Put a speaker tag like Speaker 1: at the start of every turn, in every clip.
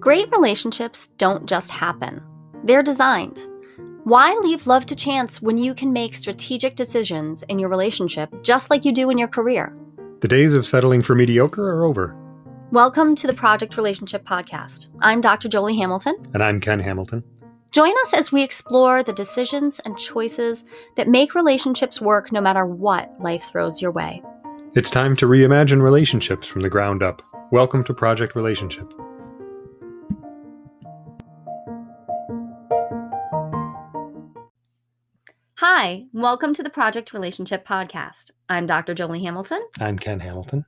Speaker 1: Great relationships don't just happen, they're designed. Why leave love to chance when you can make strategic decisions in your relationship just like you do in your career?
Speaker 2: The days of settling for mediocre are over.
Speaker 1: Welcome to the Project Relationship Podcast. I'm Dr. Jolie Hamilton.
Speaker 2: And I'm Ken Hamilton.
Speaker 1: Join us as we explore the decisions and choices that make relationships work no matter what life throws your way.
Speaker 2: It's time to reimagine relationships from the ground up. Welcome to Project Relationship.
Speaker 1: Hi, welcome to the Project Relationship Podcast. I'm Dr. Jolie Hamilton.
Speaker 2: I'm Ken Hamilton.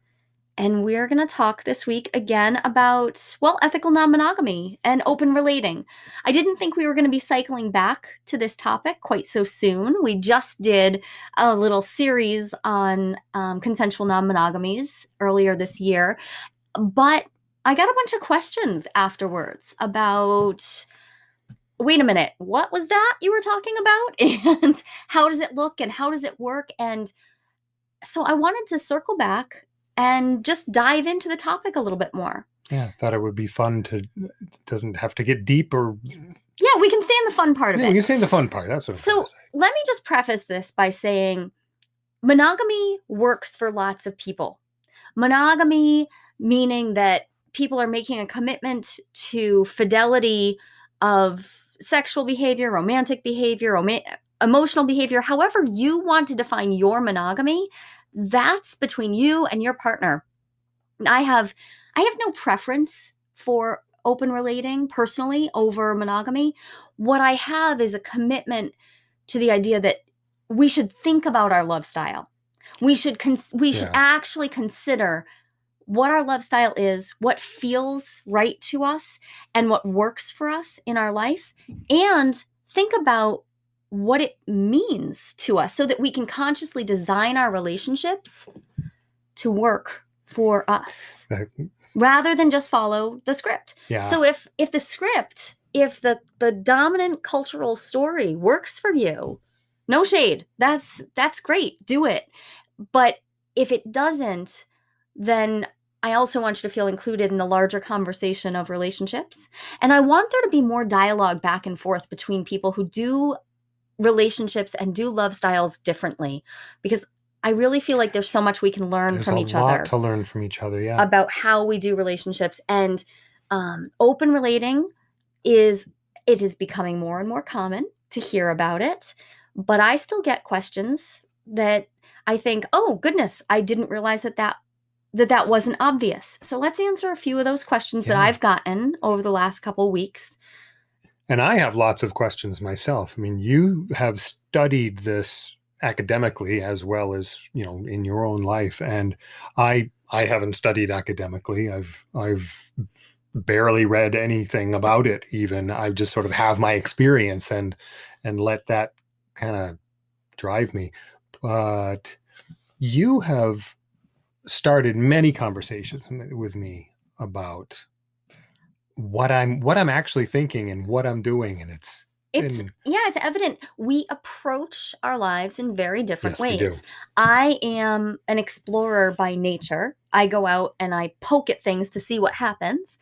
Speaker 1: And we're going to talk this week again about, well, ethical non monogamy and open relating. I didn't think we were going to be cycling back to this topic quite so soon. We just did a little series on um, consensual non monogamies earlier this year. But I got a bunch of questions afterwards about wait a minute, what was that you were talking about? And how does it look and how does it work? And so I wanted to circle back and just dive into the topic a little bit more.
Speaker 2: Yeah, I thought it would be fun to doesn't have to get deep or
Speaker 1: Yeah, we can stay in the fun part of
Speaker 2: yeah,
Speaker 1: it.
Speaker 2: we can say the fun part. That's what I'm
Speaker 1: So
Speaker 2: trying to say.
Speaker 1: let me just preface this by saying monogamy works for lots of people. Monogamy meaning that people are making a commitment to fidelity of sexual behavior, romantic behavior, roma- emotional behavior, however you want to define your monogamy, that's between you and your partner. I have I have no preference for open relating personally over monogamy. What I have is a commitment to the idea that we should think about our love style. We should cons- we should actually consider what our love style is, what feels right to us, and what works for us in our life, and think about what it means to us so that we can consciously design our relationships to work for us rather than just follow the script.
Speaker 2: yeah.
Speaker 1: So if if the script, if the the dominant cultural story works for you, no shade. That's that's great. Do it. But if it doesn't, then I also want you to feel included in the larger conversation of relationships. And I want there to be more dialogue back and forth between people who do relationships and do love styles differently because I really feel like there's so much we can learn
Speaker 2: There's
Speaker 1: from
Speaker 2: a
Speaker 1: each
Speaker 2: lot
Speaker 1: other
Speaker 2: to learn from each other. Yeah.
Speaker 1: about how we do relationships and um, open relating is it is becoming more and more common to hear about it but i still get questions that i think oh goodness i didn't realize that that that that wasn't obvious so let's answer a few of those questions that i've gotten over the last couple weeks
Speaker 2: And I have lots of questions myself. I mean, you have studied this academically as well as, you know, in your own life. And I I haven't studied academically. I've I've barely read anything about it even. I just sort of have my experience and and let that kind of drive me. But you have started many conversations with me about what I'm what I'm actually thinking and what I'm doing and it's
Speaker 1: it's
Speaker 2: And-
Speaker 1: yeah it's evident. We approach our lives in very different
Speaker 2: Yes,
Speaker 1: ways. I am an explorer by nature. I go out and i poke at things to see what happens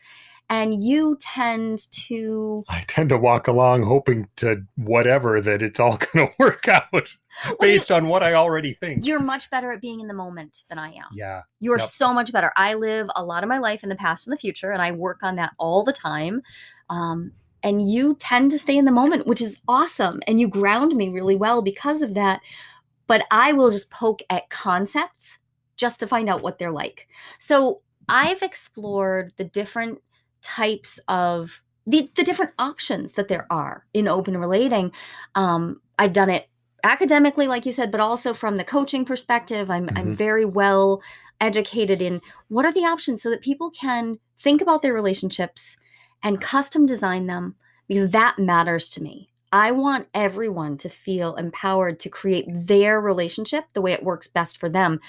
Speaker 1: and you tend to
Speaker 2: I tend to walk along hoping to whatever that it's all going to work out based on what I already think.
Speaker 1: you're much better at being in the moment than i am.
Speaker 2: Yeah,
Speaker 1: you're
Speaker 2: Yep.
Speaker 1: so much better. I live a lot of my life in the past and the future and i work on that all the time. Um, and you tend to stay in the moment which is awesome and you ground me really well because of that. But i will just poke at concepts just to find out what they're like. So i've explored the different types of the, the different options that there are in open relating. Um, i've done it academically like you said but also from the coaching perspective. I'm, I'm
Speaker 2: Mhm.
Speaker 1: very well educated in what are the options so that people can think about their relationships and custom design them because that matters to me. I want everyone to feel empowered to create their relationship the way it works best for them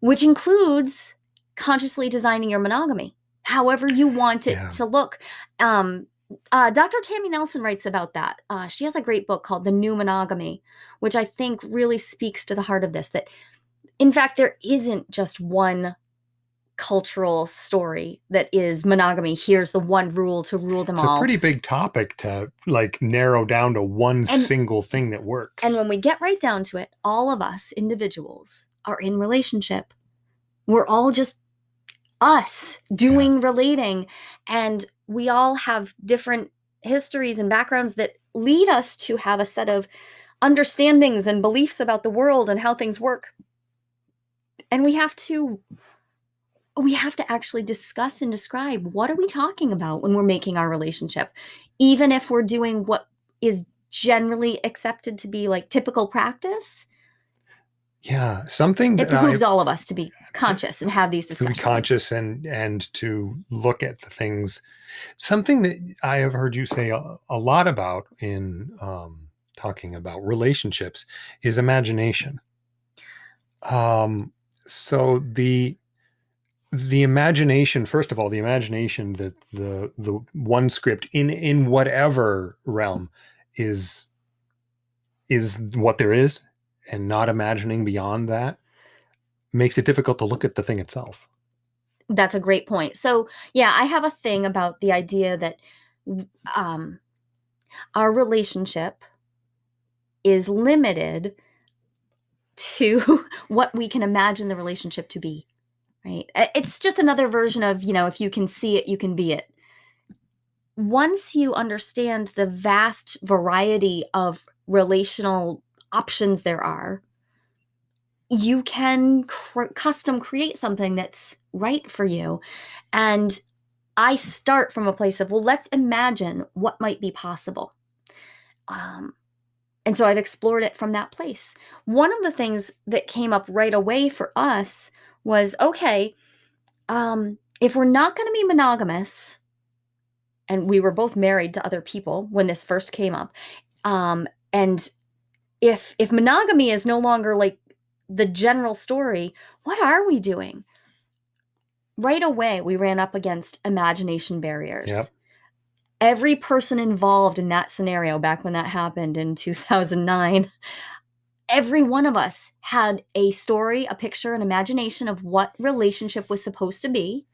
Speaker 1: which includes consciously designing your monogamy however you want it
Speaker 2: Yeah.
Speaker 1: to look um, uh, Dr. Tammy Nelson writes about that. Uh, she has a great book called The New Monogamy, which I think really speaks to the heart of this. That, in fact, there isn't just one cultural story that is monogamy. Here's the one rule to rule them
Speaker 2: It's
Speaker 1: all.
Speaker 2: It's a pretty big topic to like narrow down to one single thing that works.
Speaker 1: And when we get right down to it, all of us individuals are in relationship. We're all just us doing relating and we all have different histories and backgrounds that lead us to have a set of understandings and beliefs about the world and how things work. And we have to we have to actually discuss and describe what are we talking about when we're making our relationship even if we're doing what is generally accepted to be like typical practice
Speaker 2: yeah, something
Speaker 1: it
Speaker 2: that I
Speaker 1: behooves all of us to be conscious and have these
Speaker 2: to be
Speaker 1: discussions
Speaker 2: conscious and and to look at the things. Something that I have heard you say a, a lot about in um, talking about relationships is imagination. Um, so the the imagination, first of all, the imagination that the the one script in in whatever realm is is what there is, and not imagining beyond that makes it difficult to look at the thing itself.
Speaker 1: That's a great point. So, yeah, I have a thing about the idea that um, our relationship is limited to what we can imagine the relationship to be, right? It's just another version of, you know, if you can see it, you can be it. Once you understand the vast variety of relational options there are, you can cr- custom create something that's right for you. And I start from a place of, well, let's imagine what might be possible. Um, and so I've explored it from that place. One of the things that came up right away for us was okay, um, if we're not going to be monogamous, and we were both married to other people when this first came up, um, and if if monogamy is no longer like the general story, what are we doing? Right away, we ran up against imagination barriers.
Speaker 2: Yep.
Speaker 1: Every person involved in that scenario back when that happened in 2009, every one of us had a story, a picture, an imagination of what relationship was supposed to be.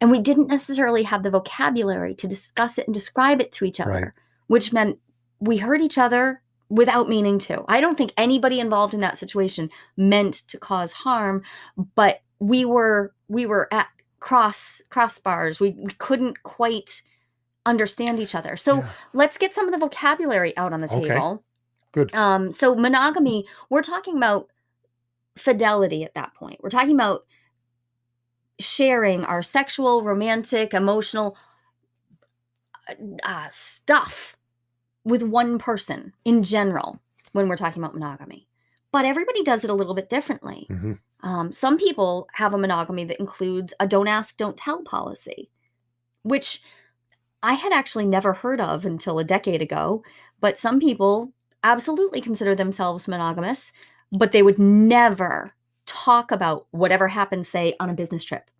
Speaker 1: And we didn't necessarily have the vocabulary to discuss it and describe it to each other,
Speaker 2: Right.
Speaker 1: which meant we hurt each other without meaning to. I don't think anybody involved in that situation meant to cause harm, but we were we were at cross crossbars. We we couldn't quite understand each other. So
Speaker 2: Yeah.
Speaker 1: let's get some of the vocabulary out on the
Speaker 2: Okay.
Speaker 1: table.
Speaker 2: Good.
Speaker 1: Um, so monogamy, we're talking about fidelity at that point. We're talking about sharing our sexual, romantic, emotional uh, stuff with one person in general when we're talking about monogamy. But everybody does it a little bit differently.
Speaker 2: Mhm.
Speaker 1: Um, some people have a monogamy that includes a don't ask, don't tell policy, which I had actually never heard of until a decade ago. But some people absolutely consider themselves monogamous, but they would never talk about whatever happened, say, on a business trip.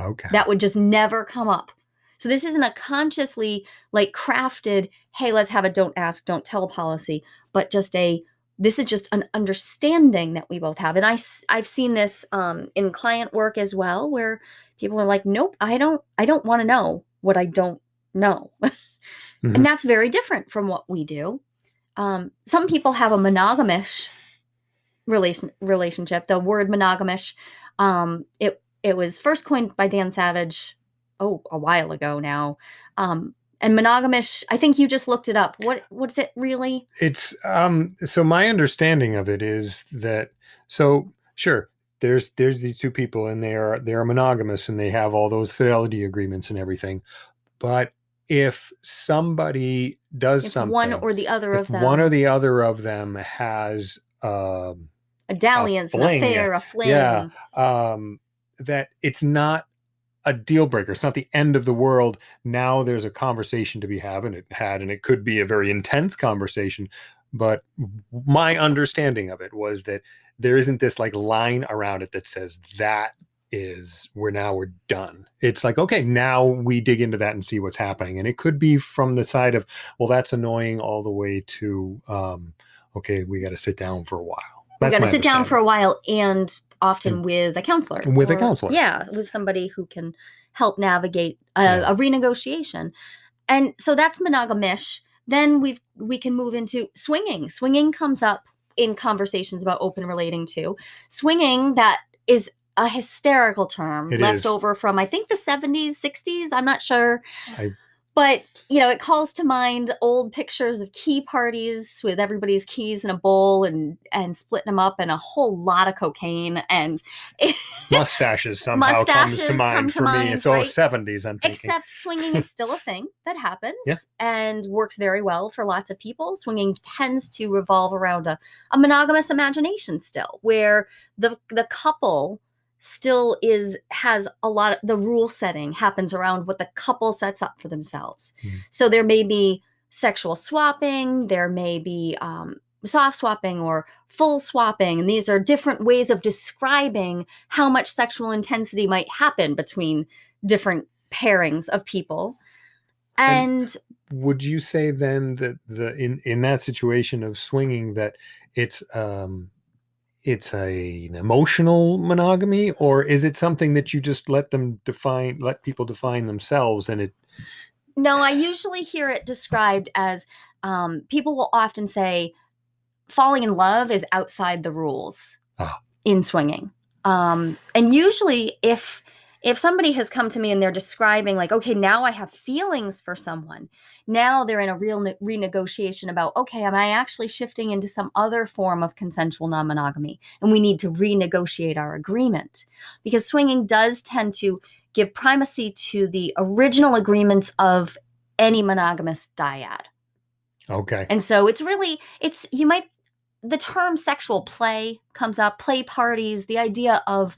Speaker 2: Okay.
Speaker 1: That would just never come up. So this isn't a consciously like crafted, hey, let's have a don't ask, don't tell policy, but just a this is just an understanding that we both have. And I I've seen this um in client work as well where people are like, "Nope, I don't I don't want to know what I don't know."
Speaker 2: Mhm.
Speaker 1: And that's very different from what we do. Um some people have a monogamish relation relationship. The word monogamish um it it was first coined by Dan Savage oh a while ago now um and monogamish i think you just looked it up what what's it really
Speaker 2: It's um so my understanding of it is that so sure there's there's these two people and they are they are monogamous and they have all those fidelity agreements and everything. But if somebody does
Speaker 1: if
Speaker 2: something
Speaker 1: one or the other of them
Speaker 2: one or the other of them has um
Speaker 1: a dalliance an
Speaker 2: fling,
Speaker 1: affair a fling
Speaker 2: yeah. um that it's not a deal breaker. It's not the end of the world. Now there's a conversation to be had, and it had, and it could be a very intense conversation. But my understanding of it was that there isn't this like line around it that says that is we're now we're done. It's like okay, now we dig into that and see what's happening, and it could be from the side of well, that's annoying, all the way to um, okay, we got to sit down for a while.
Speaker 1: we got to sit down for a while and often with a counselor.
Speaker 2: With a counselor.
Speaker 1: Yeah, with somebody who can help navigate a,
Speaker 2: Yeah.
Speaker 1: a renegotiation. And so that's monogamish. Then we've we can move into swinging. Swinging comes up in conversations about open relating to. Swinging that is a hysterical term
Speaker 2: It
Speaker 1: left
Speaker 2: is.
Speaker 1: over from I think the 70s, 60s, I'm not sure.
Speaker 2: I-
Speaker 1: but you know, it calls to mind old pictures of key parties with everybody's keys in a bowl and and splitting them up and a whole lot of cocaine and
Speaker 2: Mustaches somehow comes
Speaker 1: Mustaches
Speaker 2: to
Speaker 1: come
Speaker 2: mind
Speaker 1: to
Speaker 2: for me.
Speaker 1: mind,
Speaker 2: It's all
Speaker 1: right?
Speaker 2: 70s, I'm thinking.
Speaker 1: Except swinging is still a thing that happens
Speaker 2: Yeah.
Speaker 1: and works very well for lots of people. Swinging tends to revolve around a, a monogamous imagination still, where the the couple still is has a lot of the rule setting happens around what the couple sets up for themselves.
Speaker 2: Hmm.
Speaker 1: So there may be sexual swapping, there may be um, soft swapping or full swapping, and these are different ways of describing how much sexual intensity might happen between different pairings of people.
Speaker 2: And-
Speaker 1: And,
Speaker 2: would you say then that the in in that situation of swinging that it's um it's a an emotional monogamy or is it something that you just let them define let people define themselves and it
Speaker 1: no, I usually hear it described as um, people will often say falling in love is outside the rules
Speaker 2: Ah.
Speaker 1: in swinging. Um, and usually, if if somebody has come to me and they're describing like, okay, now I have feelings for someone, now they're in a real ne- renegotiation about, okay, am I actually shifting into some other form of consensual non-monogamy, and we need to renegotiate our agreement because swinging does tend to give primacy to the original agreements of any monogamous dyad.
Speaker 2: okay
Speaker 1: And so it's really it's you might the term sexual play comes up, play parties, the idea of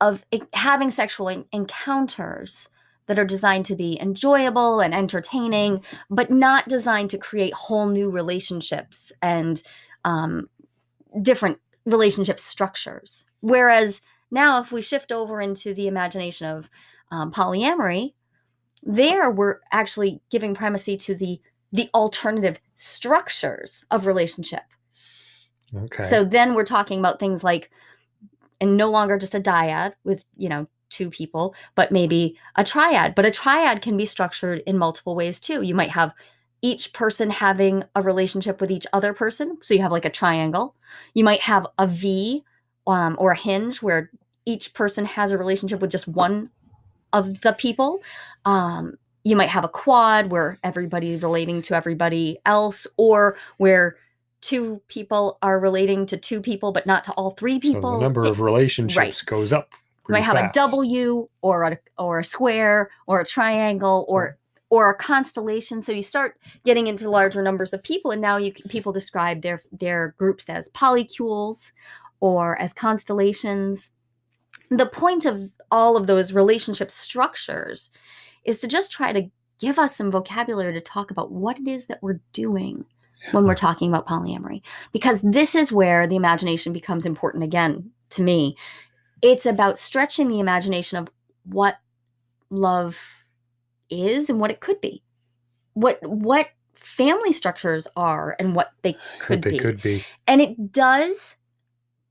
Speaker 1: of having sexual encounters that are designed to be enjoyable and entertaining, but not designed to create whole new relationships and um, different relationship structures. Whereas now, if we shift over into the imagination of um, polyamory, there we're actually giving primacy to the the alternative structures of relationship.
Speaker 2: okay
Speaker 1: So then we're talking about things like, and no longer just a dyad with, you know, two people, but maybe a triad. But a triad can be structured in multiple ways too. You might have each person having a relationship with each other person. So you have like a triangle. You might have a V um, or a hinge where each person has a relationship with just one of the people. Um, you might have a quad where everybody's relating to everybody else, or where two people are relating to two people but not to all three people.
Speaker 2: so the number
Speaker 1: It-
Speaker 2: of relationships goes up
Speaker 1: you might have a
Speaker 2: fast.
Speaker 1: W or a or a square or a triangle or or a constellation. So you start getting into larger numbers of people, and now you can, people describe their their groups as polycules or as constellations. The point of all of those relationship structures is to just try to give us some vocabulary to talk about what it is that we're doing when we're talking about polyamory because this is where the imagination becomes important again to me. It's about stretching the imagination of what love is and what it could be what what family structures are and what they could
Speaker 2: what they
Speaker 1: be.
Speaker 2: could be.
Speaker 1: And it does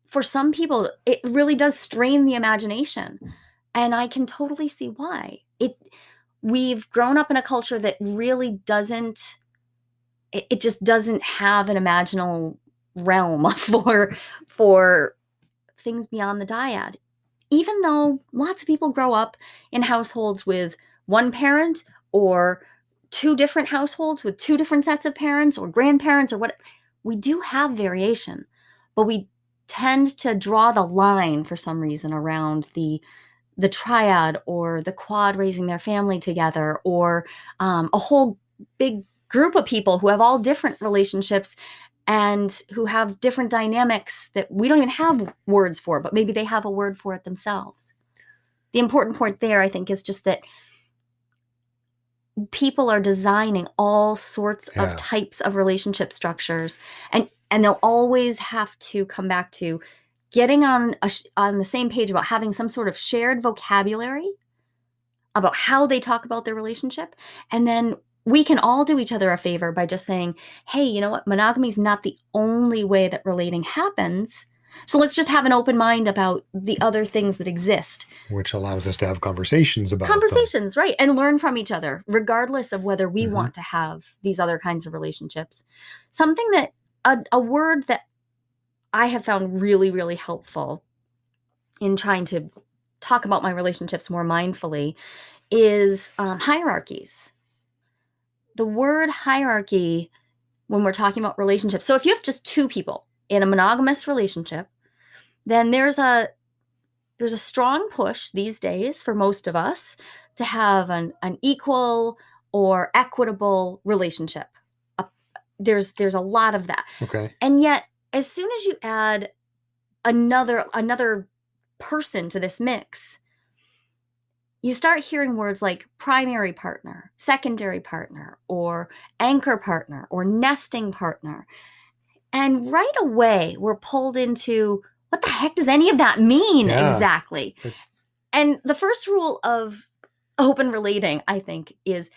Speaker 1: for some people it really does strain the imagination and i can totally see why. It we've grown up in a culture that really doesn't it, it just doesn't have an imaginal realm for for things beyond the dyad. Even though lots of people grow up in households with one parent or two different households with two different sets of parents or grandparents or what we do have variation but we tend to draw the line for some reason around the the triad or the quad raising their family together or um, a whole big group of people who have all different relationships and who have different dynamics that we don't even have words for but maybe they have a word for it themselves the important point there i think is just that people are designing all sorts
Speaker 2: Yeah.
Speaker 1: of types of relationship structures and and they'll always have to come back to getting on a, sh- on the same page about having some sort of shared vocabulary about how they talk about their relationship and then we can all do each other a favor by just saying hey you know what monogamy is not the only way that relating happens So let's just have an open mind about the other things that exist.
Speaker 2: Which allows us to have conversations about them.
Speaker 1: Conversations, right. And learn from each other, regardless of whether we
Speaker 2: Mhm.
Speaker 1: want to have these other kinds of relationships. Something that, a, a word that I have found really, really helpful in trying to talk about my relationships more mindfully is um, hierarchies. The word hierarchy, when we're talking about relationships, so if you have just two people in a monogamous relationship, then there's a there's a strong push these days for most of us to have an, an equal or equitable relationship. There's there's a lot of that.
Speaker 2: Okay.
Speaker 1: And yet, as soon as you add another another person to this mix, you start hearing words like primary partner, secondary partner, or anchor partner, or nesting partner. And right away, we're pulled into what the heck does any of that mean
Speaker 2: Yeah.
Speaker 1: exactly? And the first rule of open relating, I think, is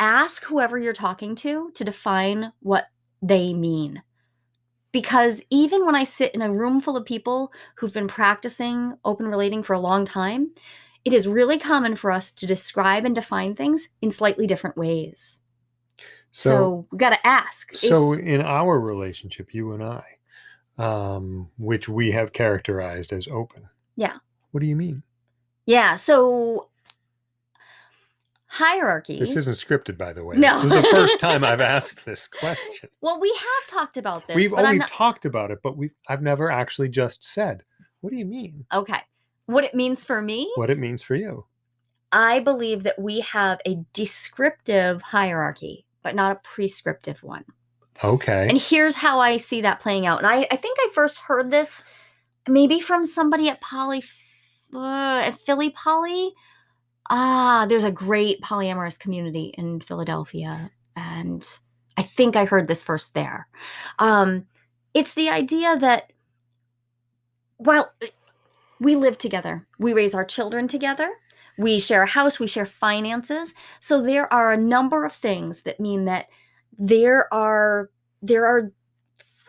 Speaker 1: ask whoever you're talking to to define what they mean. Because even when I sit in a room full of people who've been practicing open relating for a long time, it is really common for us to describe and define things in slightly different ways. So,
Speaker 2: So
Speaker 1: we got to ask. if-
Speaker 2: so in our relationship, you and I, um, which we have characterized as open.
Speaker 1: Yeah.
Speaker 2: What do you mean?
Speaker 1: yeah. So hierarchy.
Speaker 2: This isn't scripted, by the way.
Speaker 1: No.
Speaker 2: This is the first time I've asked this question.
Speaker 1: well, we have talked about this.
Speaker 2: we've
Speaker 1: but I'm
Speaker 2: always
Speaker 1: not,
Speaker 2: talked about it, but we I've never actually just said, what do you mean?
Speaker 1: okay. What it means for me,
Speaker 2: What it means for you.
Speaker 1: I believe that we have a descriptive hierarchy, but not a prescriptive one.
Speaker 2: Okay.
Speaker 1: And here's how I see that playing out. And I, I think I first heard this maybe from somebody at Poly, uh, at Philly Poly. Ah, there's a great polyamorous community in Philadelphia. And I think I heard this first there. Um, it's the idea that, well, we live together, we raise our children together, we share a house, we share finances. So there are a number of things that mean that there are there are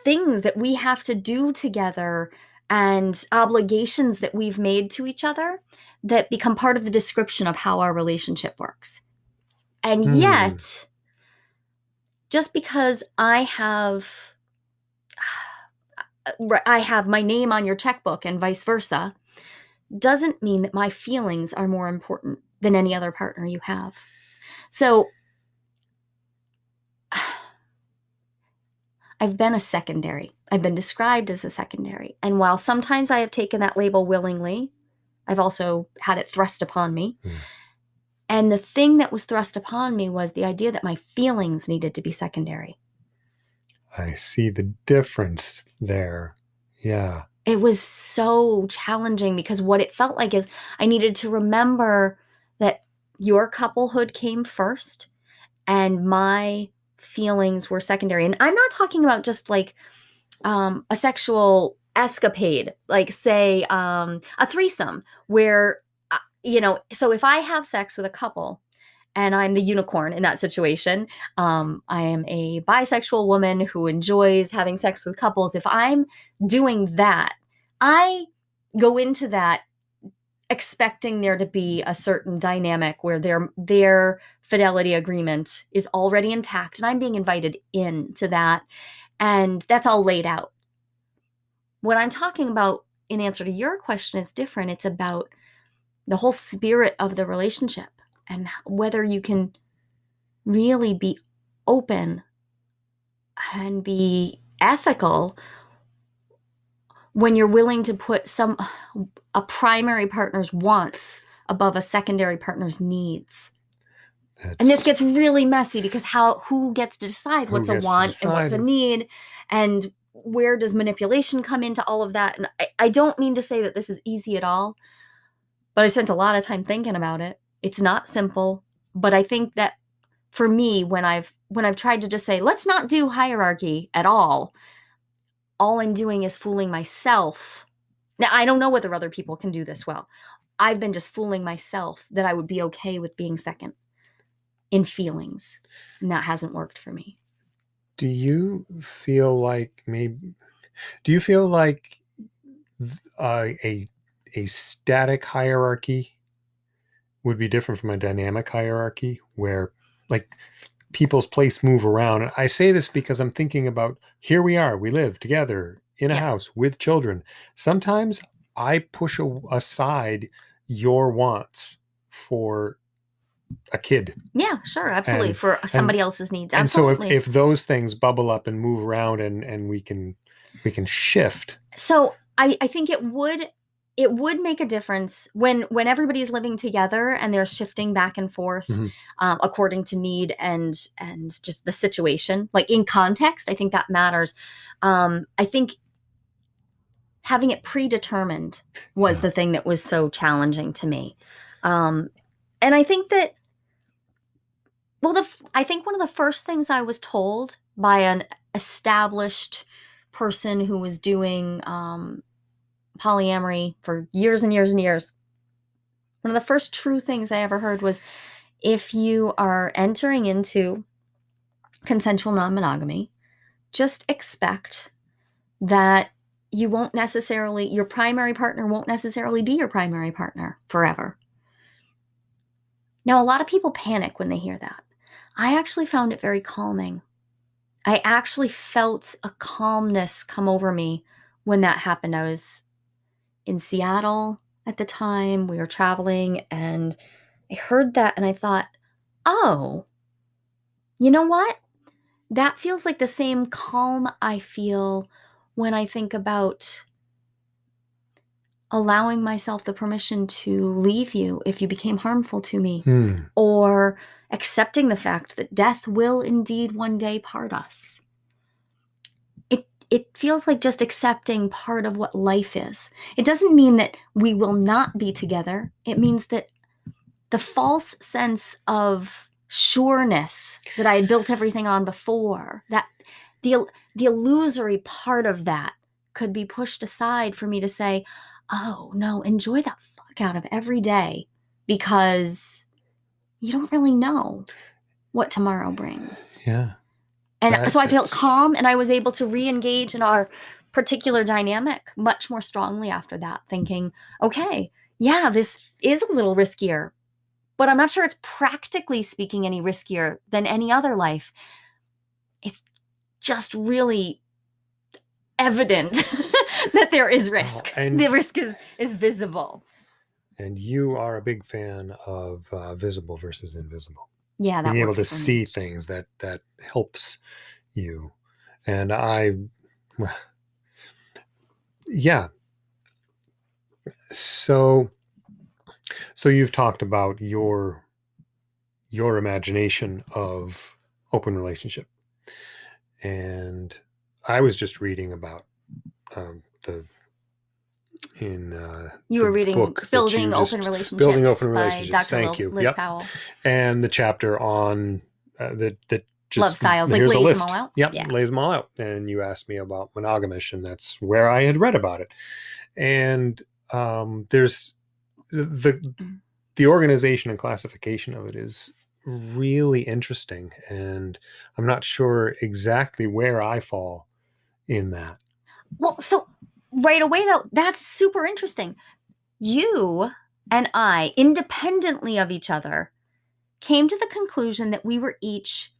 Speaker 1: things that we have to do together and obligations that we've made to each other that become part of the description of how our relationship works. And
Speaker 2: Hmm.
Speaker 1: yet, just because I have I have my name on your checkbook and vice versa doesn't mean that my feelings are more important than any other partner you have. So I've been a secondary. I've been described as a secondary. And while sometimes I have taken that label willingly, I've also had it thrust upon me.
Speaker 2: Hmm.
Speaker 1: And the thing that was thrust upon me was the idea that my feelings needed to be secondary.
Speaker 2: I see the difference there. Yeah.
Speaker 1: It was so challenging because what it felt like is I needed to remember that your couplehood came first and my feelings were secondary. And I'm not talking about just like um, a sexual escapade, like say um, a threesome, where, uh, you know, so if I have sex with a couple and I'm the unicorn in that situation, um, I am a bisexual woman who enjoys having sex with couples. If I'm doing that, I go into that expecting there to be a certain dynamic where their their fidelity agreement is already intact and I'm being invited into that and that's all laid out. What I'm talking about in answer to your question is different. It's about the whole spirit of the relationship and whether you can really be open and be ethical when you're willing to put some a primary partner's wants above a secondary partner's needs. And this gets really messy because how who gets to decide what's a want and what's a need and where does manipulation come into all of that? And I, I don't mean to say that this is easy at all, but I spent a lot of time thinking about it. It's not simple, but I think that for me when I've when I've tried to just say let's not do hierarchy at all, all I'm doing is fooling myself. Now I don't know whether other people can do this well. I've been just fooling myself that I would be okay with being second in feelings. And that hasn't worked for me.
Speaker 2: do you feel like maybe do you feel like uh, a a static hierarchy would be different from a dynamic hierarchy where like people's place move around and i say this because i'm thinking about here we are we live together in a house with children sometimes i push a, aside your wants for a kid
Speaker 1: Yeah, sure, absolutely.
Speaker 2: And-
Speaker 1: for somebody else's needs. Absolutely.
Speaker 2: and so if, if those things bubble up and move around and and we can we can shift
Speaker 1: so I, I think it would it would make a difference when when everybody's living together and they're shifting back and forth
Speaker 2: Mhm.
Speaker 1: um, according to need and and just the situation like in context i think that matters um, i think having it predetermined was
Speaker 2: Yeah.
Speaker 1: the thing that was so challenging to me um, and i think that well the i think one of the first things i was told by an established person who was doing um, polyamory for years and years and years. One of the first true things I ever heard was if you are entering into consensual non monogamy, just expect that you won't necessarily, your primary partner won't necessarily be your primary partner forever. Now, a lot of people panic when they hear that. I actually found it very calming. I actually felt a calmness come over me when that happened. I was in Seattle at the time. We were traveling and I heard that and I thought, oh, you know what? That feels like the same calm I feel when I think about allowing myself the permission to leave you if you became harmful to me
Speaker 2: Hmm.
Speaker 1: or accepting the fact that death will indeed one day part us. It feels like just accepting part of what life is. It doesn't mean that we will not be together. It means that the false sense of sureness that I had built everything on before, that the the illusory part of that could be pushed aside for me to say, "Oh, no, enjoy the fuck out of every day because you don't really know what tomorrow brings."
Speaker 2: yeah
Speaker 1: And
Speaker 2: That
Speaker 1: so I felt
Speaker 2: is-
Speaker 1: calm and I was able to re engage in our particular dynamic much more strongly after that, thinking, okay, yeah, this is a little riskier, but I'm not sure it's practically speaking any riskier than any other life. It's just really evident that there is risk.
Speaker 2: and-
Speaker 1: the risk is, is visible.
Speaker 2: and you are a big fan of uh, visible versus invisible
Speaker 1: Yeah, that
Speaker 2: being able to
Speaker 1: for me.
Speaker 2: see things that that helps you. And i well, yeah. So so you've talked about your your imagination of open relationship. And i was just reading about um, the in uh,
Speaker 1: You were reading
Speaker 2: book
Speaker 1: Building Open
Speaker 2: just-
Speaker 1: Relationships
Speaker 2: Building Open
Speaker 1: by
Speaker 2: Relationships,
Speaker 1: Dr.
Speaker 2: thank
Speaker 1: Liz,
Speaker 2: you.
Speaker 1: Liz
Speaker 2: Yep.
Speaker 1: Powell.
Speaker 2: and the chapter on uh, that that just
Speaker 1: Love styles, like lays them all out?
Speaker 2: Yep,
Speaker 1: Yeah.
Speaker 2: lays them all out. And you asked me about monogamish, and that's where I had read about it. And um, there's the
Speaker 1: Mm.
Speaker 2: the organization and classification of it is really interesting, and I'm not sure exactly where I fall in that.
Speaker 1: Well, so right away though, that's super interesting. You and I, independently of each other, came to the conclusion that we were each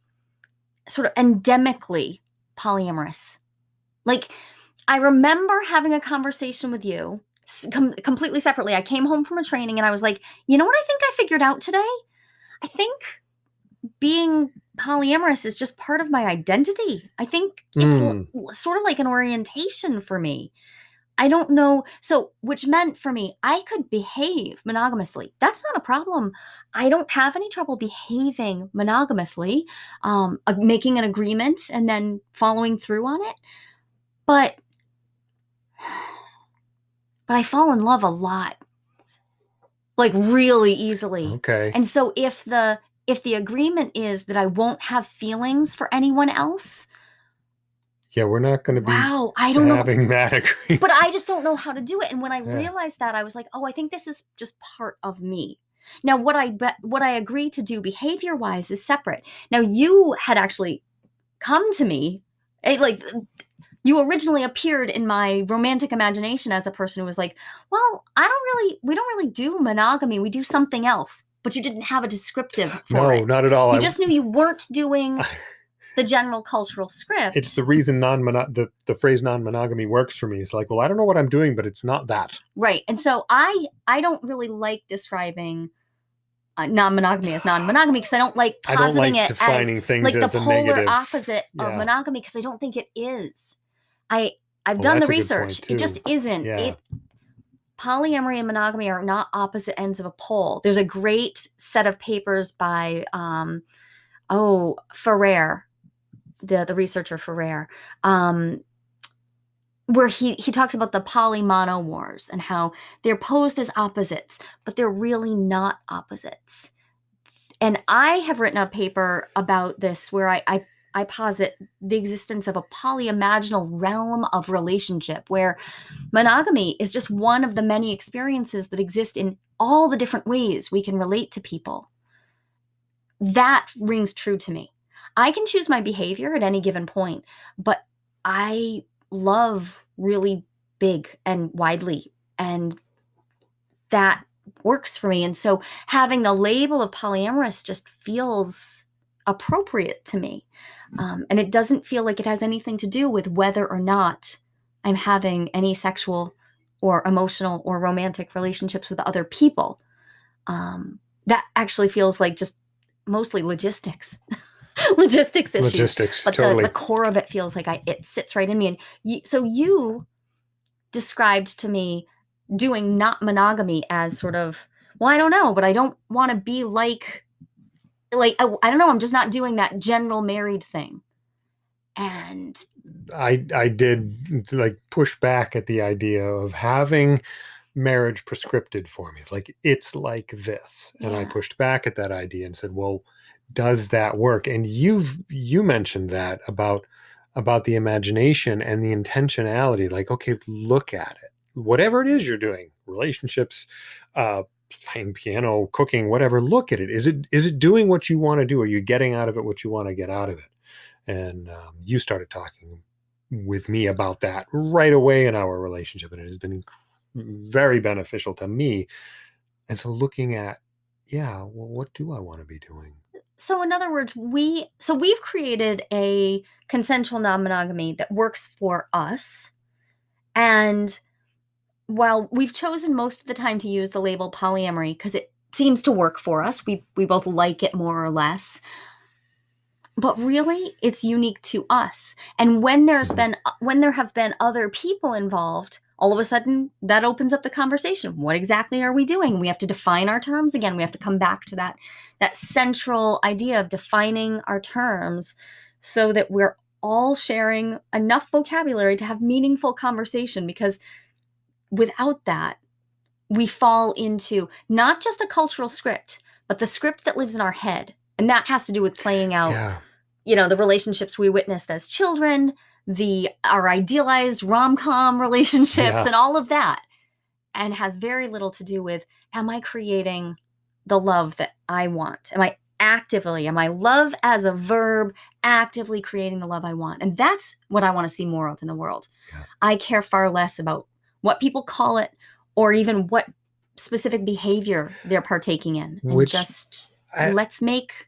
Speaker 1: sort of endemically polyamorous. Like, I remember having a conversation with you com- completely separately. I came home from a training and I was like, you know what I think I figured out today? I think being polyamorous is just part of my identity. I think it's l- hmm. l- sort of like an orientation for me. I don't know. So, which meant for me, I could behave monogamously. That's not a problem. I don't have any trouble behaving monogamously, um, making an agreement and then following through on it. But, but I fall in love a lot, like really easily.
Speaker 2: Okay.
Speaker 1: And so if the if the agreement is that I won't have feelings for anyone else,
Speaker 2: yeah, we're not going to be
Speaker 1: wow, I don't know.
Speaker 2: having that agreement.
Speaker 1: But I just don't know how to do it. And when I
Speaker 2: Yeah.
Speaker 1: realized that, I was like, oh, I think this is just part of me. Now, what I bet, what I agree to do behavior wise is separate. Now, you had actually come to me, eh, like you originally appeared in my romantic imagination as a person who was like, well, I don't really, we don't really do monogamy. We do something else. But you didn't have a descriptive for
Speaker 2: no,
Speaker 1: it.
Speaker 2: not at all.
Speaker 1: You
Speaker 2: I-
Speaker 1: just knew you weren't doing the general cultural script.
Speaker 2: it's the reason non the the phrase non-monogamy works for me. It's like, well, I don't know what I'm doing, but it's not that.
Speaker 1: right. And so I, I don't really like describing uh, non-monogamy as non-monogamy because I don't like
Speaker 2: I don't
Speaker 1: positing
Speaker 2: like
Speaker 1: it
Speaker 2: defining
Speaker 1: as
Speaker 2: things
Speaker 1: like the
Speaker 2: as a
Speaker 1: polar
Speaker 2: negative.
Speaker 1: opposite of monogamy because I don't think it is. I I've
Speaker 2: Well,
Speaker 1: done the
Speaker 2: that's a good
Speaker 1: research. It just isn't.
Speaker 2: Yeah.
Speaker 1: It polyamory and monogamy are not opposite ends of a pole. There's a great set of papers by um oh Ferrer, the the researcher Ferrer, um, where he he talks about the polymono wars and how they're posed as opposites, but they're really not opposites. And I have written a paper about this where I, I I posit the existence of a polyimaginal realm of relationship where monogamy is just one of the many experiences that exist in all the different ways we can relate to people. That rings true to me. I can choose my behavior at any given point, but I love really big and widely, and that works for me. And so having the label of polyamorous just feels appropriate to me. Um, and it doesn't feel like it has anything to do with whether or not I'm having any sexual or emotional or romantic relationships with other people. Um, that actually feels like just mostly logistics, logistics issues.
Speaker 2: Logistics,
Speaker 1: But
Speaker 2: totally.
Speaker 1: the, the core of it feels like I it sits right in me. And you, so you described to me doing not monogamy as sort of well, I don't know, but I don't want to be like like I, I don't know. I'm just not doing that general married thing. And
Speaker 2: I I did like push back at the idea of having marriage prescripted for me. Like it's like this. And I pushed back at that idea and said, "Well, does that work?" And you've you mentioned that about about the imagination and the intentionality. Like, okay, look at it. Whatever it is you're doing, relationships, uh playing piano, cooking, whatever, look at it. Is it is it doing what you want to do? Are you getting out of it what you want to get out of it? and um, you started talking with me about that right away in our relationship and it has been very beneficial to me and so looking at yeah well what do i want to be doing
Speaker 1: so in other words, we so we've created a consensual non-monogamy that works for us. And while we've chosen most of the time to use the label polyamory because it seems to work for us, we we both like it more or less. But really, it's unique to us. And when there's been when there have been other people involved, all of a sudden that opens up the conversation. What exactly are we doing? We have to define our terms again. We have to come back to that that central idea of defining our terms so that we're all sharing enough vocabulary to have meaningful conversation because without that we fall into not just a cultural script but the script that lives in our head and that has to do with playing out
Speaker 2: yeah
Speaker 1: you know the relationships we witnessed as children the our idealized rom-com relationships
Speaker 2: Yeah.
Speaker 1: and all of that and has very little to do with am i creating the love that i want am i actively am i love as a verb actively creating the love i want and that's what i want to see more of in the world
Speaker 2: Yeah.
Speaker 1: i care far less about what people call it or even what specific behavior they're partaking in and
Speaker 2: Which
Speaker 1: just
Speaker 2: I-
Speaker 1: let's make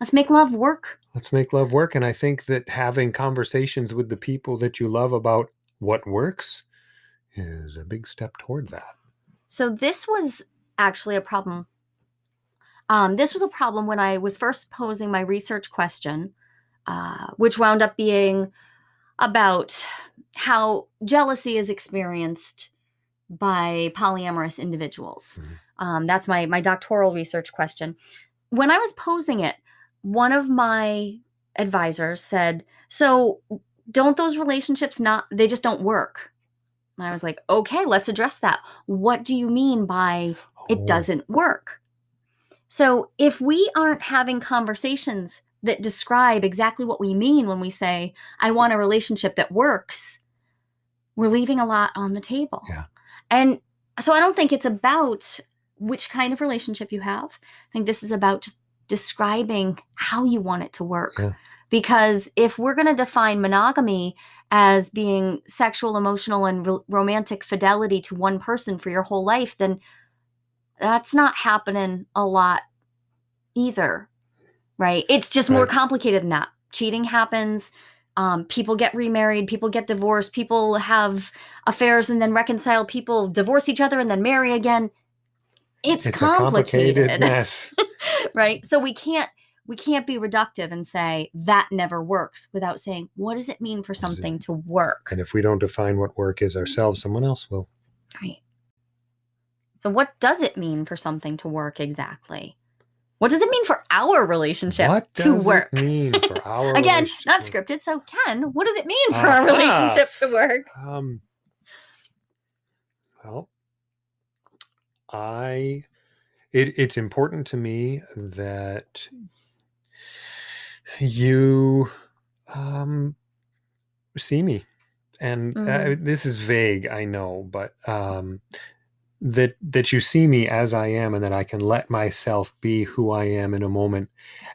Speaker 1: let's make love work
Speaker 2: let's make love work and i think that having conversations with the people that you love about what works is a big step toward that
Speaker 1: So this was actually a problem. Um, this was a problem when I was first posing my research question, uh, which wound up being about how jealousy is experienced by polyamorous individuals.
Speaker 2: Mhm.
Speaker 1: Um, that's my my doctoral research question. When I was posing it, one of my advisors said, "So don't those relationships not they just don't work?" And I was like, "Okay, let's address that. What do you mean by it
Speaker 2: Oh,
Speaker 1: doesn't work?" So if we aren't having conversations that describe exactly what we mean when we say, I want a relationship that works, we're leaving a lot on the table.
Speaker 2: Yeah.
Speaker 1: And so I don't think it's about which kind of relationship you have. I think this is about just describing how you want it to work.
Speaker 2: Yeah.
Speaker 1: Because if we're going to define monogamy as being sexual, emotional, and ro- romantic fidelity to one person for your whole life, then that's not happening a lot either. Right? It's just more complicated than that. Cheating happens. Um, people get remarried, people get divorced, people have affairs and then reconcile, people divorce each other and then marry again. It's,
Speaker 2: It's complicated.
Speaker 1: complicated
Speaker 2: mess.
Speaker 1: right? So we can't we can't be reductive and say that never works without saying what does it mean for something to work?
Speaker 2: And if we don't define what work is ourselves, someone else will.
Speaker 1: right. So what does it mean for something to work exactly? What does it mean for our relationship
Speaker 2: what
Speaker 1: to
Speaker 2: does
Speaker 1: work?
Speaker 2: it mean for our
Speaker 1: again not scripted so ken what does it mean for our
Speaker 2: Aha.
Speaker 1: relationship to work?
Speaker 2: Um, well, I it, it's important to me that you um, see me, and uh,
Speaker 1: Mhm.
Speaker 2: this is vague, I know, but um, that that you see me as I am, and that I can let myself be who I am in a moment,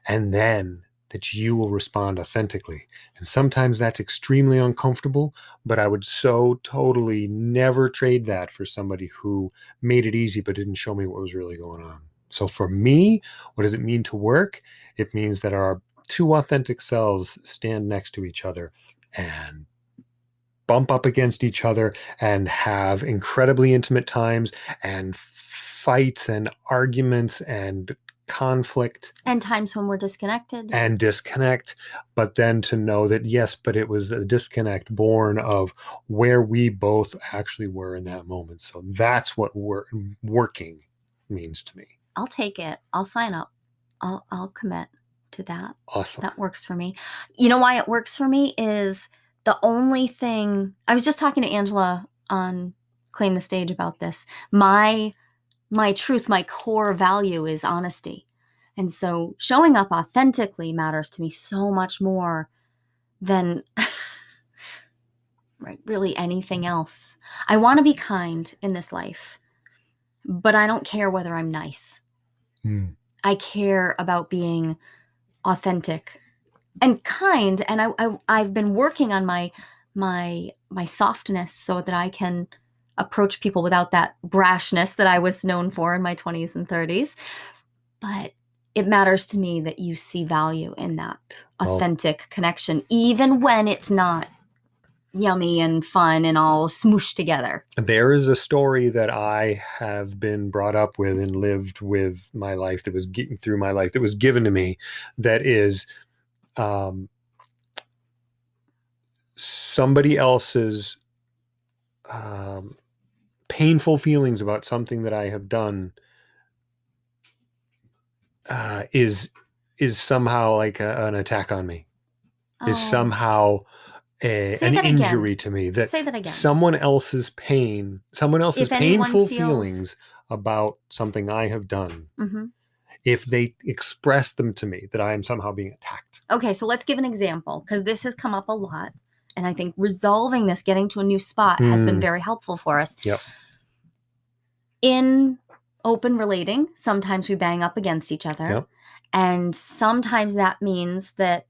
Speaker 2: and then that you will respond authentically. And sometimes that's extremely uncomfortable, but I would so totally never trade that for somebody who made it easy but didn't show me what was really going on. So for me, what does it mean to work? It means that our two authentic selves stand next to each other and bump up against each other and have incredibly intimate times and fights and arguments and conflict
Speaker 1: and times when we're disconnected.
Speaker 2: and disconnect but then to know that yes but it was a disconnect born of where we both actually were in that moment. So that's what wor- working means to me.
Speaker 1: I'll take it. I'll sign up. I'll i'll commit to that.
Speaker 2: Awesome.
Speaker 1: That works for me. You know why it works for me is the only thing I was just talking to Angela on Claim the Stage about this. My my truth, my core value is honesty. And so showing up authentically matters to me so much more than right really anything else. I want to be kind in this life, but I don't care whether I'm nice.
Speaker 2: Mm.
Speaker 1: I care about being authentic and kind and I, I i've been working on my my my softness so that i can approach people without that brashness that i was known for in my 20s and 30s but it matters to me that you see value in that
Speaker 2: Well-
Speaker 1: authentic connection even when it's not yummy and fun and all smooshed together.
Speaker 2: There is a story that I have been brought up with and lived with my life that was getting through my life that was given to me that is um, somebody else's um, painful feelings about something that I have done uh, is is somehow like a, an attack on me is
Speaker 1: Oh,
Speaker 2: somehow a, an
Speaker 1: that again.
Speaker 2: injury to me that
Speaker 1: say that again
Speaker 2: someone else's pain, someone else's
Speaker 1: If
Speaker 2: painful
Speaker 1: feels-
Speaker 2: feelings about something I have done,
Speaker 1: hmm
Speaker 2: if they express them to me, that I am somehow being attacked.
Speaker 1: Okay, so let's give an example because this has come up a lot. And I think resolving this, getting to a new spot, has been
Speaker 2: Mm.
Speaker 1: very helpful for us.
Speaker 2: Yep.
Speaker 1: In open relating, sometimes we bang up against each other.
Speaker 2: Yep.
Speaker 1: And sometimes that means that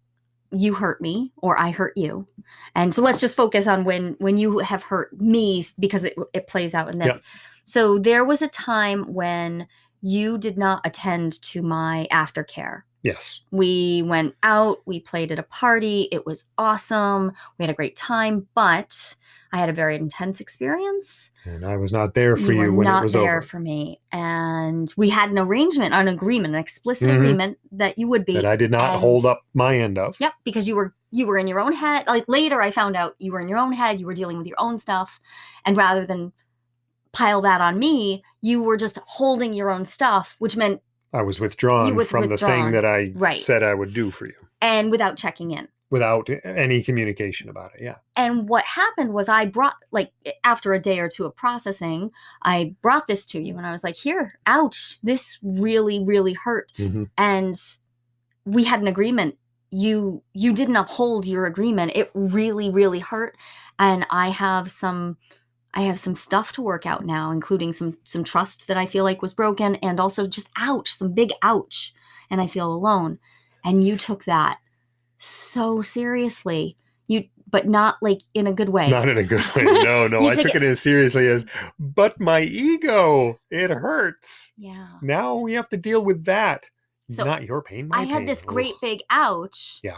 Speaker 1: you hurt me or I hurt you. And so let's just focus on when when you have hurt me because it, it plays out in this.
Speaker 2: Yep.
Speaker 1: So there was a time when you did not attend to my aftercare
Speaker 2: Yes.
Speaker 1: we went out we played at a party it was awesome we had a great time but i had a very intense experience
Speaker 2: And I was not there for
Speaker 1: you
Speaker 2: you, when it was over.
Speaker 1: Not there for me and we had an arrangement an agreement an explicit
Speaker 2: Mhm.
Speaker 1: agreement that you would be
Speaker 2: that I did not hold up my end of.
Speaker 1: Yep, because you were you were in your own head. Like later I found out you were in your own head, you were dealing with your own stuff. And rather than pile that on me, you were just holding your own stuff, which meant
Speaker 2: I was withdrawn
Speaker 1: was
Speaker 2: from the thing that I
Speaker 1: Right.
Speaker 2: said I would do for you
Speaker 1: and without checking in.
Speaker 2: without any communication about it. Yeah.
Speaker 1: And what happened was I brought like after a day or two of processing, I brought this to you and I was like, "Here, ouch. This really really hurt."
Speaker 2: Mhm.
Speaker 1: And we had an agreement. You you didn't uphold your agreement. It really really hurt and I have some I have some stuff to work out now, including some some trust that I feel like was broken and also just ouch, some big ouch and I feel alone. And you took that so seriously. You but not like in a good way.
Speaker 2: Not in a good way. No, no. I
Speaker 1: took
Speaker 2: took it as seriously as, but my ego, it hurts.
Speaker 1: yeah.
Speaker 2: Now we have to deal with that.
Speaker 1: So,
Speaker 2: Not your pain. My
Speaker 1: I had
Speaker 2: pain.
Speaker 1: this great
Speaker 2: Ugh.
Speaker 1: big ouch.
Speaker 2: Yeah.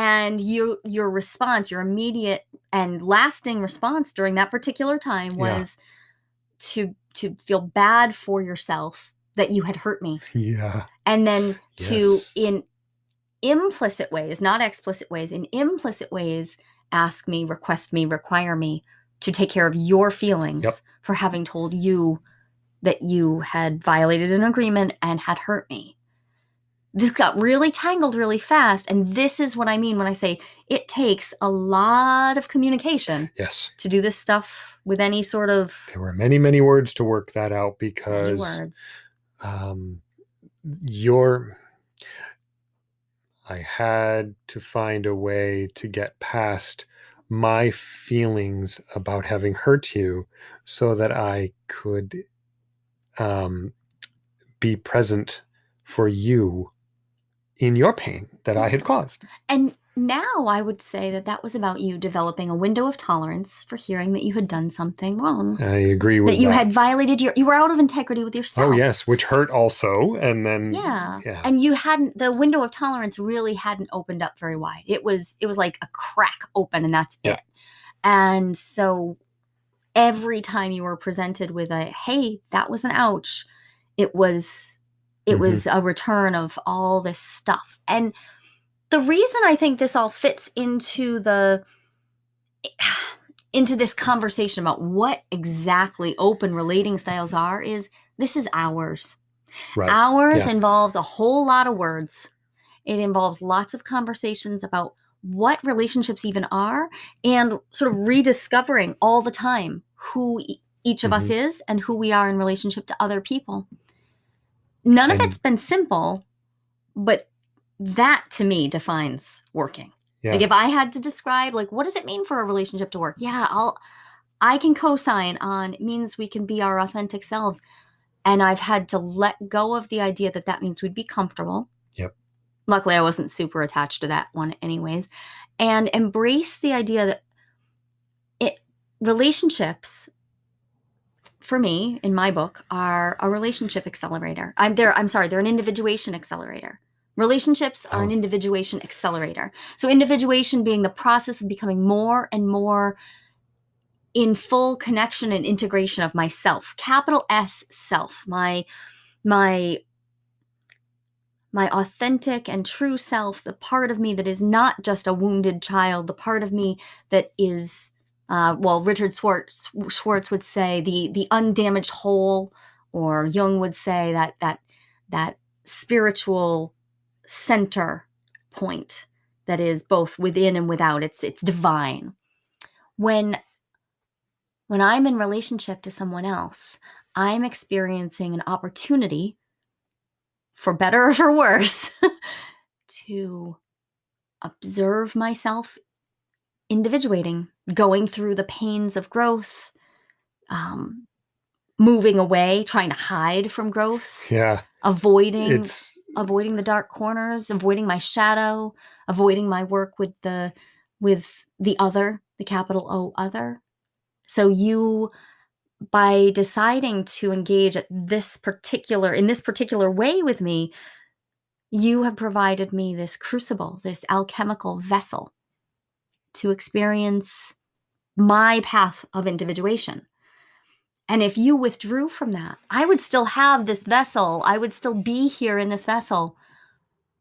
Speaker 1: And your your response, your immediate and lasting response during that particular time
Speaker 2: Yeah.
Speaker 1: was to to feel bad for yourself that you had hurt me.
Speaker 2: Yeah.
Speaker 1: And then to
Speaker 2: Yes.
Speaker 1: in implicit ways, not explicit ways, in implicit ways ask me, request me, require me to take care of your feelings
Speaker 2: Yep.
Speaker 1: for having told you that you had violated an agreement and had hurt me. This got really tangled really fast. And this is what I mean when I say it takes a lot of communication
Speaker 2: Yes.
Speaker 1: to do this stuff with any sort of
Speaker 2: There were many, many words to work that out because
Speaker 1: words.
Speaker 2: um, your I had to find a way to get past my feelings about having hurt you so that I could um, be present for you in your pain that I mm-hmm. had caused.
Speaker 1: And now I would say that that was about you developing a window of tolerance for hearing that you had done something wrong.
Speaker 2: I agree with
Speaker 1: that you
Speaker 2: that.
Speaker 1: had violated your you were out of integrity with oh, yourself.
Speaker 2: oh yes, which hurt also, and then
Speaker 1: Yeah.
Speaker 2: yeah,
Speaker 1: And you hadn't the window of tolerance really hadn't opened up very wide. It was it was like a crack open and that's
Speaker 2: Yeah.
Speaker 1: it. And so every time you were presented with a hey, that was an ouch, it was it
Speaker 2: Mhm.
Speaker 1: was a return of all this stuff. And the reason I think this all fits into the into this conversation about what exactly open relating styles are is this is ours.
Speaker 2: right.
Speaker 1: Ours
Speaker 2: Yeah.
Speaker 1: involves a whole lot of words. It involves lots of conversations about what relationships even are and sort of rediscovering all the time who each of us
Speaker 2: Mm-hmm.
Speaker 1: is and who we are in relationship to other people. None of it's been simple, but that to me defines working.
Speaker 2: Yeah.
Speaker 1: Like if I had to describe like what does it mean for a relationship to work? Yeah, I'll I can co-sign on it means we can be our authentic selves. And I've had to let go of the idea that that means we'd be comfortable.
Speaker 2: Yep.
Speaker 1: Luckily I wasn't super attached to that one anyways. And embrace the idea that it relationships for me in my book are a relationship accelerator. I'm there I'm sorry, they're an individuation accelerator. Relationships are an
Speaker 2: Oh.
Speaker 1: individuation accelerator. So, individuation being the process of becoming more and more in full connection and integration of myself, capital S self, my my my authentic and true self, the part of me that is not just a wounded child, the part of me that is, uh, well, Richard Schwartz, Schwartz would say the the undamaged whole, or Jung would say that that that spiritual center point that is both within and without. It's it's divine. When when I'm in relationship to someone else, I'm experiencing an opportunity for better or for worse, to observe myself individuating, going through the pains of growth, um, moving away, trying to hide from growth,
Speaker 2: yeah.
Speaker 1: avoiding
Speaker 2: It's
Speaker 1: avoiding the dark corners, avoiding my shadow, avoiding my work with the with the other, the capital O other. So you by deciding to engage at this particular in this particular way with me, you have provided me this crucible, this alchemical vessel to experience my path of individuation. And if you withdrew from that, I would still have this vessel. I would still be here in this vessel,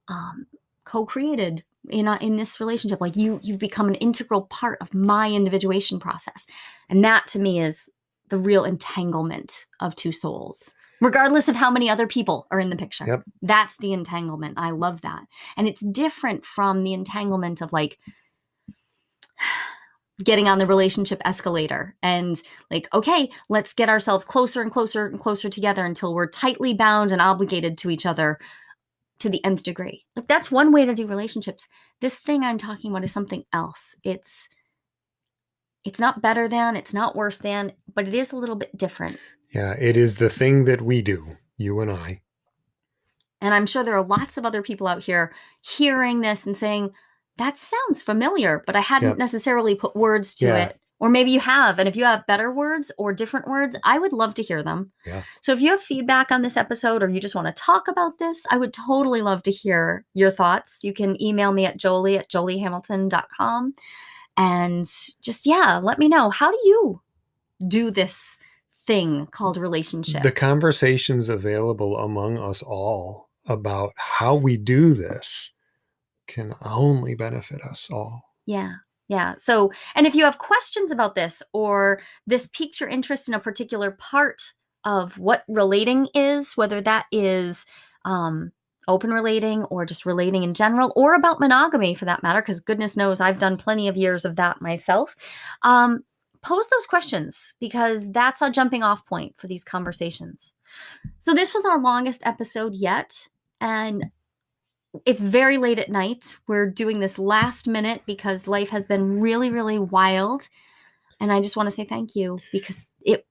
Speaker 1: um, co-created in a, in this relationship. Like you, you've become an integral part of my individuation process, and that to me is the real entanglement of two souls. Regardless of how many other people are in the picture,
Speaker 2: Yep.
Speaker 1: that's the entanglement. I love that, and it's different from the entanglement of like getting on the relationship escalator and like okay let's get ourselves closer and closer and closer together until we're tightly bound and obligated to each other to the nth degree. Like that's one way to do relationships. This thing i'm talking about is something else. It's it's not better than it's not worse than but it is a little bit different.
Speaker 2: Yeah, it is the thing that we do, you and I.
Speaker 1: and i'm sure there are lots of other people out here hearing this and saying that sounds familiar, but I hadn't
Speaker 2: Yep.
Speaker 1: necessarily put words to
Speaker 2: Yeah.
Speaker 1: it. Or maybe you have. And if you have better words or different words, I would love to hear them.
Speaker 2: Yeah.
Speaker 1: So if you have feedback on this episode or you just want to talk about this, I would totally love to hear your thoughts. You can email me at jolie at joliehamilton.com. And just, yeah, let me know. How do you do this thing called relationship?
Speaker 2: The conversations available among us all about how we do this can only benefit us all.
Speaker 1: Yeah. Yeah. So, and if you have questions about this or this piques your interest in a particular part of what relating is, whether that is um, open relating or just relating in general, or about monogamy for that matter, because goodness knows I've done plenty of years of that myself, um, pose those questions because that's a jumping off point for these conversations. So, this was our longest episode yet. And it's very late at night. We're doing this last minute because life has been really, really wild. And I just want to say thank you because it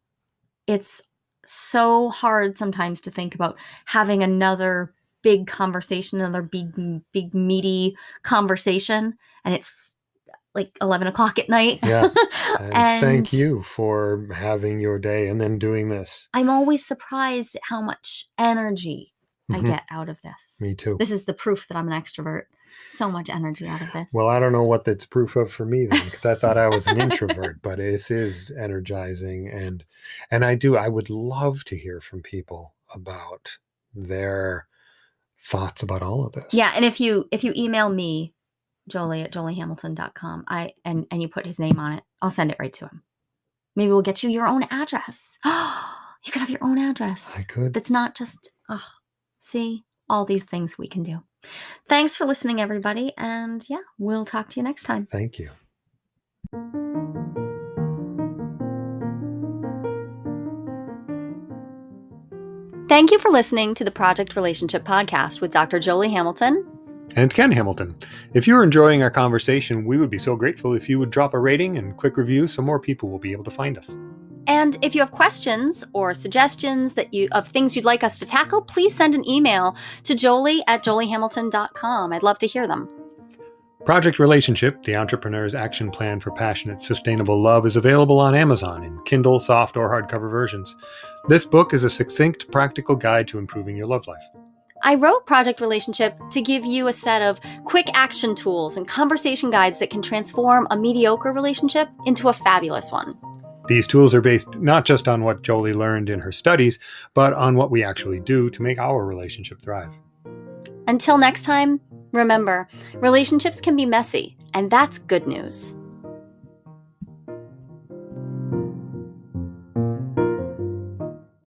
Speaker 1: it's so hard sometimes to think about having another big conversation, another big, big meaty conversation. And it's like 11 o'clock at night.
Speaker 2: Yeah. And, thank you for having your day and then doing this.
Speaker 1: I'm always surprised at how much energy I
Speaker 2: Mhm.
Speaker 1: get out of this.
Speaker 2: Me too.
Speaker 1: This is the proof that I'm an extrovert. So much energy out of this.
Speaker 2: Well, I don't know what that's proof of for me then, because I thought I was an introvert, but this is energizing, and and I do. I would love to hear from people about their thoughts about all of this.
Speaker 1: Yeah, and if you if you email me, Jolie at joliehamilton.com, I and and you put his name on it, I'll send it right to him. Maybe we'll get you your own address. Oh, you could have your own address.
Speaker 2: I could.
Speaker 1: That's not just oh, see all these things we can do. Thanks for listening, everybody, and yeah, we'll talk to you next time.
Speaker 2: Thank you.
Speaker 1: Thank you for listening to the Project Relationship Podcast with Dr. Jolie Hamilton.
Speaker 2: And Ken Hamilton. If you're enjoying our conversation, we would be so grateful if you would drop a rating and quick review so more people will be able to find us.
Speaker 1: And if you have questions or suggestions that you of things you'd like us to tackle, please send an email to jolie at joliehamilton.com. I'd love to hear them.
Speaker 2: Project Relationship, the entrepreneur's action plan for passionate, sustainable love, is available on Amazon in Kindle, soft, or hardcover versions. This book is a succinct, practical guide to improving your love life.
Speaker 1: I wrote Project Relationship to give you a set of quick action tools and conversation guides that can transform a mediocre relationship into a fabulous one.
Speaker 2: These tools are based not just on what Jolie learned in her studies, but on what we actually do to make our relationship thrive.
Speaker 1: Until next time, remember relationships can be messy, and that's good news.